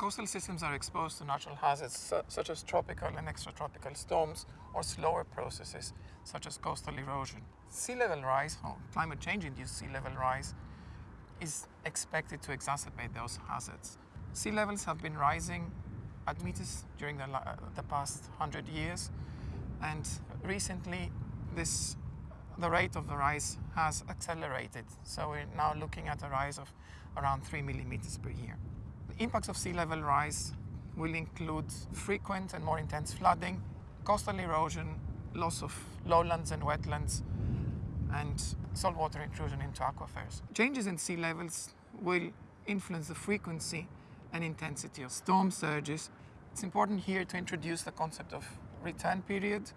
Coastal systems are exposed to natural hazards such as tropical and extratropical storms or slower processes such as coastal erosion. Sea level rise, or climate change induced sea level rise, is expected to exacerbate those hazards. Sea levels have been rising at meters during the, the past 100 years and recently this the rate of the rise has accelerated. So we're now looking at a rise of around 3 millimeters per year. Impacts of sea level rise will include frequent and more intense flooding, coastal erosion, loss of lowlands and wetlands, and saltwater intrusion into aquifers. Changes in sea levels will influence the frequency and intensity of storm surges. It's important here to introduce the concept of return period,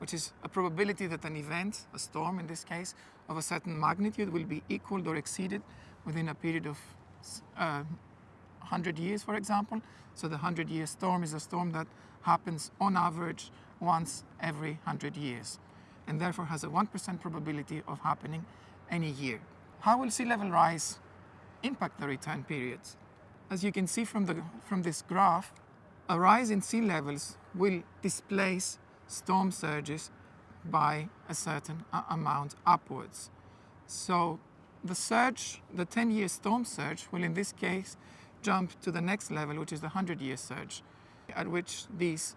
which is a probability that an event, a storm in this case, of a certain magnitude will be equaled or exceeded within a period of uh, 100 years, for example. So the 100-year storm is a storm that happens on average once every 100 years and therefore has a 1% probability of happening any year. How will sea level rise impact the return periods? As you can see from, the, from this graph, a rise in sea levels will displace storm surges by a certain amount upwards. So the surge, the 10-year storm surge will in this case jump to the next level, which is the 100-year surge, at which these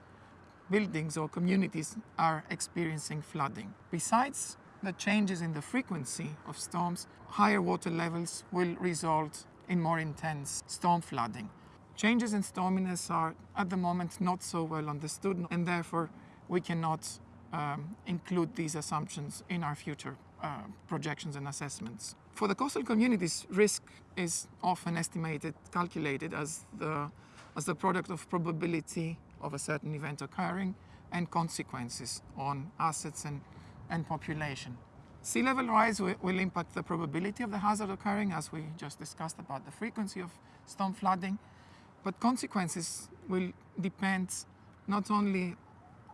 buildings or communities are experiencing flooding. Besides the changes in the frequency of storms, higher water levels will result in more intense storm flooding. Changes in storminess are at the moment not so well understood and therefore we cannot um, include these assumptions in our future uh, projections and assessments. For the coastal communities, risk is often estimated, calculated as the, as the product of probability of a certain event occurring and consequences on assets and, and population. Sea level rise will impact the probability of the hazard occurring, as we just discussed about the frequency of storm flooding, but consequences will depend not only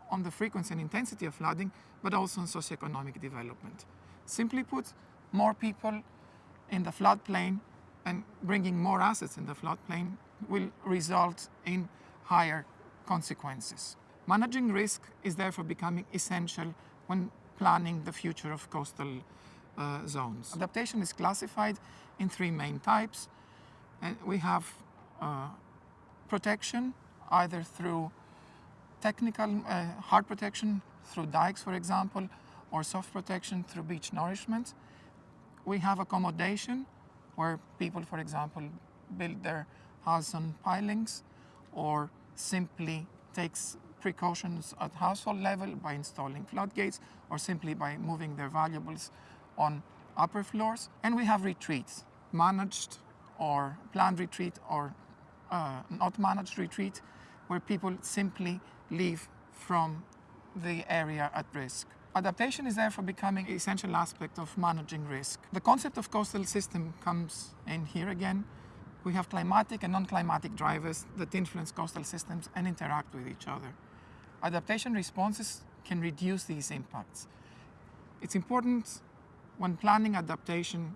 on the frequency and intensity of flooding, but also on socioeconomic development. Simply put, more people in the floodplain and bringing more assets in the floodplain will result in higher consequences. Managing risk is therefore becoming essential when planning the future of coastal uh, zones. Adaptation is classified in three main types. And we have uh, protection, either through technical uh, hard protection, through dikes, for example, or soft protection through beach nourishment. We have accommodation, where people, for example, build their house on pilings or simply takes precautions at household level by installing floodgates or simply by moving their valuables on upper floors. And we have retreats, managed or planned retreat or uh, not managed retreat, where people simply leave from the area at risk. Adaptation is therefore becoming an essential aspect of managing risk. The concept of coastal system comes in here again, we have climatic and non-climatic drivers that influence coastal systems and interact with each other. Adaptation responses can reduce these impacts. It's important when planning adaptation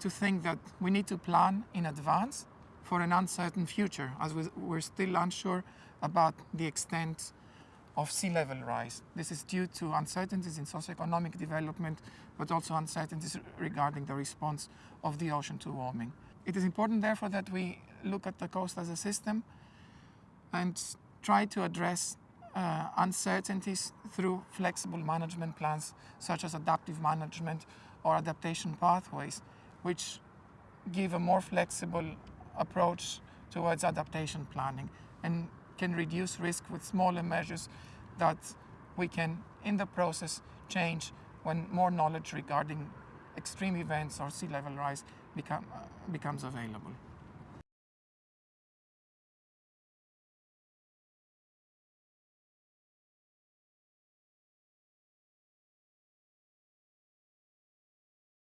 to think that we need to plan in advance for an uncertain future, as we're still unsure about the extent of sea level rise. This is due to uncertainties in socioeconomic development, but also uncertainties regarding the response of the ocean to warming. It is important, therefore, that we look at the coast as a system and try to address uh, uncertainties through flexible management plans, such as adaptive management or adaptation pathways, which give a more flexible approach towards adaptation planning and can reduce risk with smaller measures that we can, in the process, change when more knowledge regarding extreme events or sea level rise become, uh, becomes available.